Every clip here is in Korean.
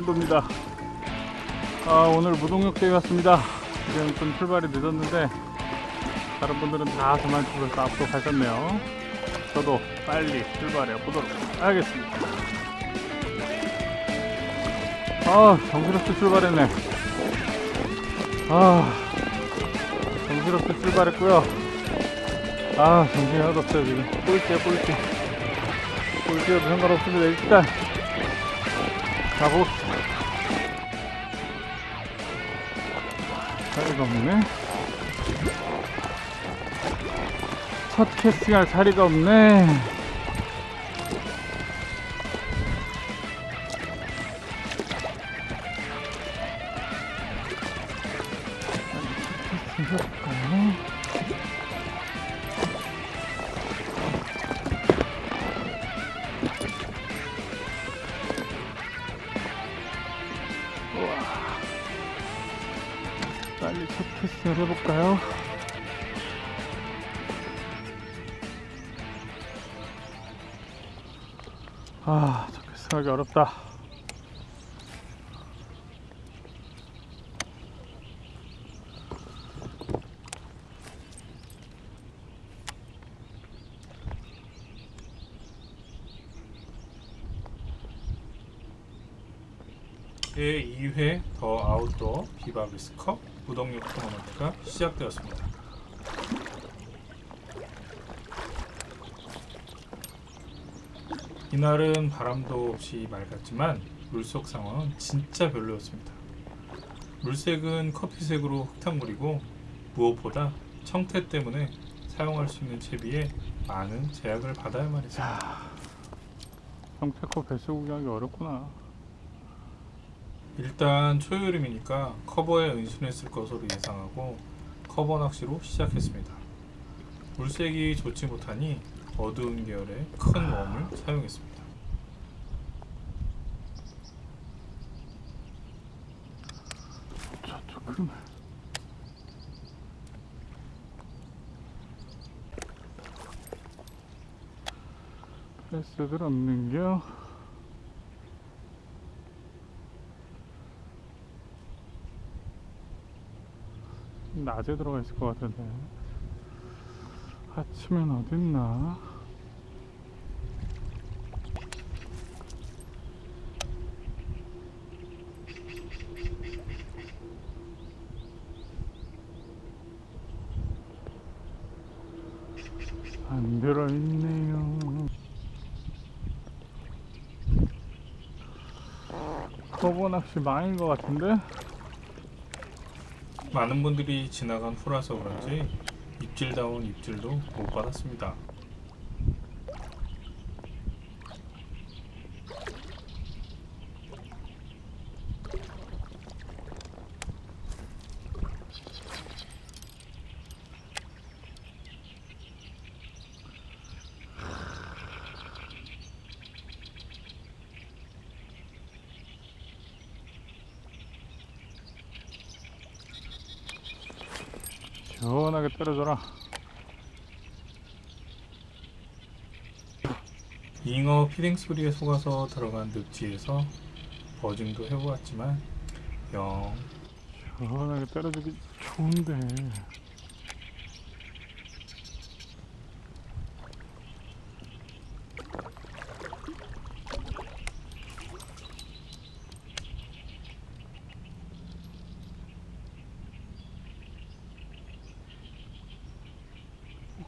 샌도입니다. 아 오늘 무동력대회 왔습니다. 지금 좀 출발이 늦었는데 다른 분들은 다 그만두고 앞으로 가셨네요. 저도 빨리 출발해 보도록 하겠습니다. 아 정신없이 출발했네. 아 정신없이 출발했고요. 아 정신이 하나도 없어요 지금. 꼴찌야 꼴찌 꼴찌여도 상관없습니다. 일단 가봅시다 자리가 없네 첫 캐스팅할 자리가 없네 캐스팅 해볼까요? 해볼까요? 아, 첫 캐스팅하기 어렵다. 제2회 더 아웃도어 비바비스컵 무동력 토너먼트가 시작되었습니다. 이날은 바람도 없이 맑았지만 물속 상황은 진짜 별로였습니다. 물색은 커피색으로 흙탕물이고 무엇보다 청태 때문에 사용할 수 있는 채비에 많은 제약을 받아야만 했습니다. 형태코 배수 구경하기 어렵구나. 일단 초여름이니까 커버에 은신했을 것으로 예상하고 커버 낚시로 시작했습니다. 물색이 좋지 못하니 어두운 계열의 큰 웜을 사용했습니다. 저쪽은 패스들 없는겨? 낮에 들어가 있을 것 같은데 아침엔 어딨나? 안 들어있네요. 커버 낚시 망인 것 같은데? 많은 분들이 지나간 후라서 그런지 입질다운 입질도 못 받았습니다. 시원하게 때려줘라. 잉어 피딩 소리에 속아서 들어간 늪지에서 버징도 해보았지만 영 시원하게 때려주기 좋은데.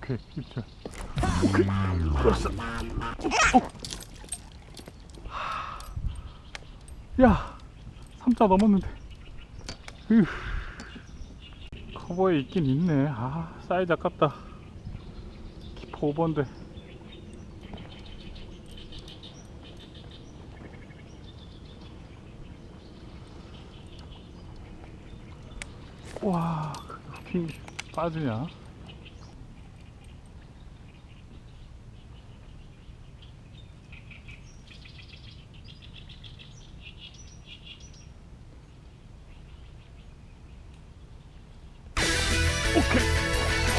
오케이, 입질. 오케이, 그렇어. 어. 야, 3자 넘었는데. 으. 커버에 있긴 있네. 아, 사이즈 아깝다. 키퍼 5번데. 와, 핑 빠지냐?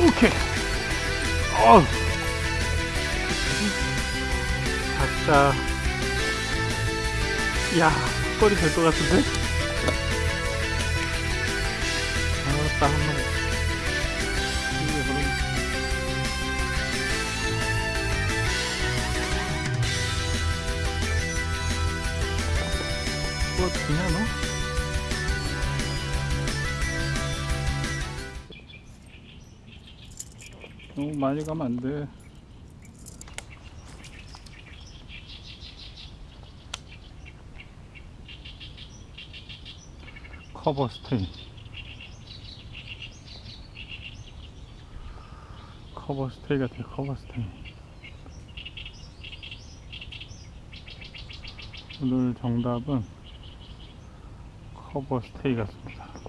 오케이. 어우. 아싸. 야, 턱걸이 될 것 같은데? 아따, 한. 이게 그럼. 뭐, 그냥 너? 많이 가면 안 돼. 커버 스테이. 커버 스테이 같아, 커버 스테이. 오늘 정답은 커버 스테이 같습니다.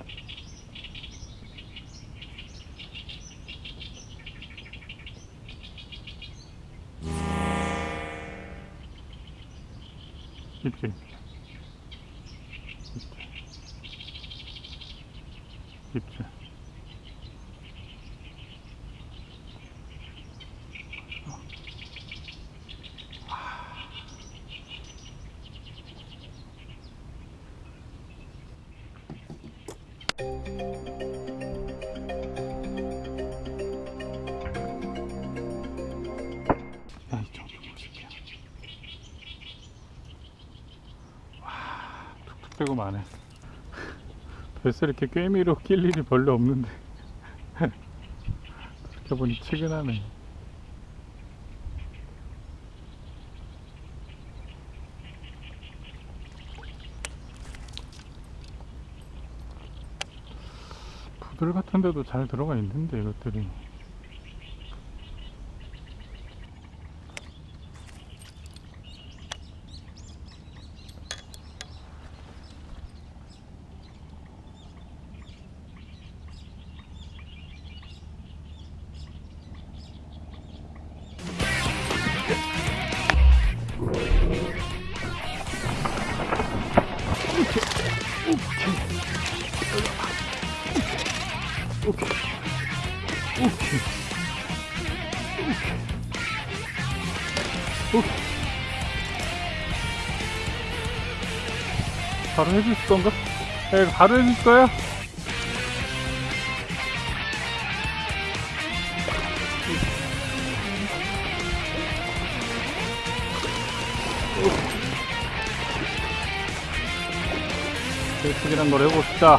입질. 입 빼고 마네. 벌써 이렇게 꿰미로 낄 일이 별로 없는데. 이렇게 보니 치근하네. 부들 같은 데도 잘 들어가 있는데 이것들이 바로 해줄 건가? 야, 바로 해줄 거야? 예쁘게란 걸 해봅시다.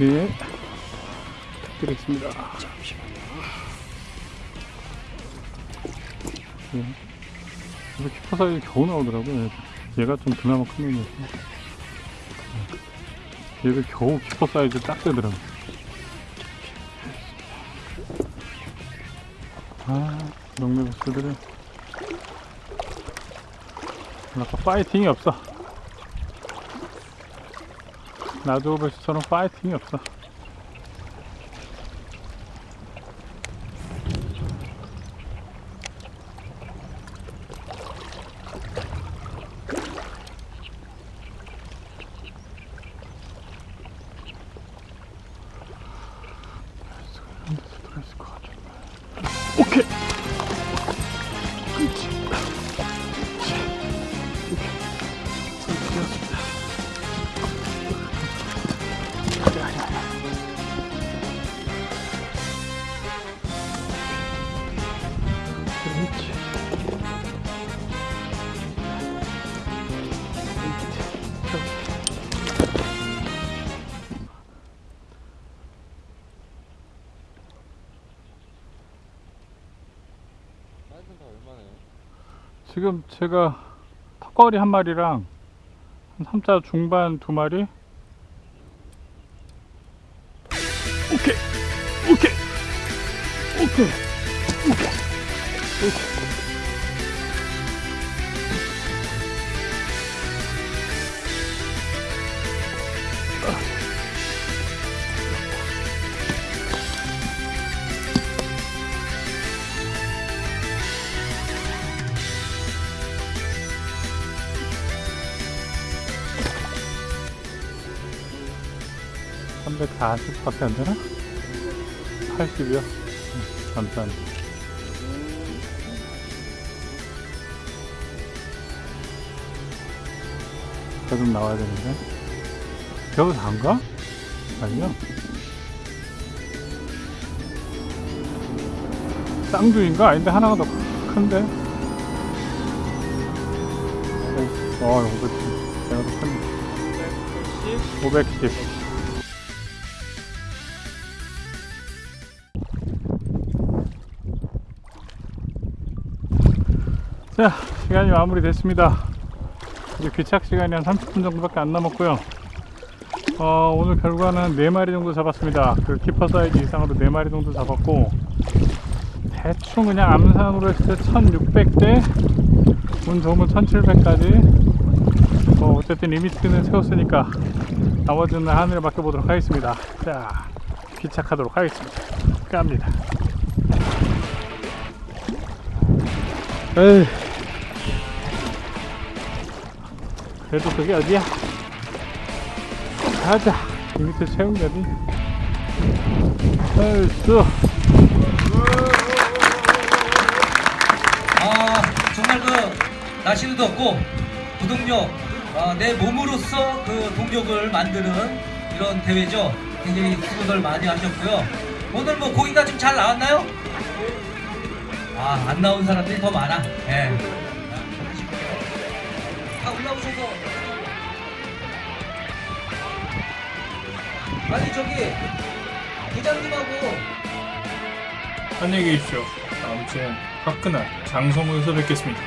예. 드리겠습니다. 예. 이거 keeper 사이즈 겨우 나오더라고요. 얘가 좀 그나마 큰. 예. 얘도 겨우 keeper 사이즈 딱 되더라고요. 아, 농매배스들은 아까 파이팅이 없어. 나도 배스처럼 파이팅이 없어. 이런 데서 들어있을 것 같은데. 오 지금 제가 턱걸이 한 마리랑 한 3자 중반 두 마리? 오케이! 오케이! 오케이! 오케이! 오케이 (340밖에 안 되나) (80이요) 감사합니다 저좀 나와야 되는데. 저거 단가? 아니요. 쌍두인가? 아닌데 하나가 더 큰데? 어, 510. 내가 더 큰데. 510. 자, 시간이 마무리됐습니다. 이제 귀착 시간이 한 30분 정도밖에 안 남았고요. 어, 오늘 결과는 4마리 정도 잡았습니다. 그 keeper 사이즈 이상으로 4마리 정도 잡았고, 대충 그냥 암산으로 했을 때 1600대, 운 좋으면 1700까지, 뭐, 어쨌든 limit는 채웠으니까, 나머지는 하늘에 맡겨보도록 하겠습니다. 자, 귀착하도록 하겠습니다. 갑니다. 에이. 그래도 그게 어디야? 가자. 이 밑에 채운 게 어디? 얼쑤. 아 정말 그 날씨도 덥고 부동력 아, 내 몸으로서 그 동력을 만드는 이런 대회죠. 굉장히 수고들 많이 하셨고요. 오늘 뭐 고기가 좀 잘 나왔나요? 아 안 나온 사람들이 더 많아. 예. 다 올라오셔서 아니 저기 부장님하고 안녕히 계십시오. 다음 주엔 화끈한 장성호에서 뵙겠습니다.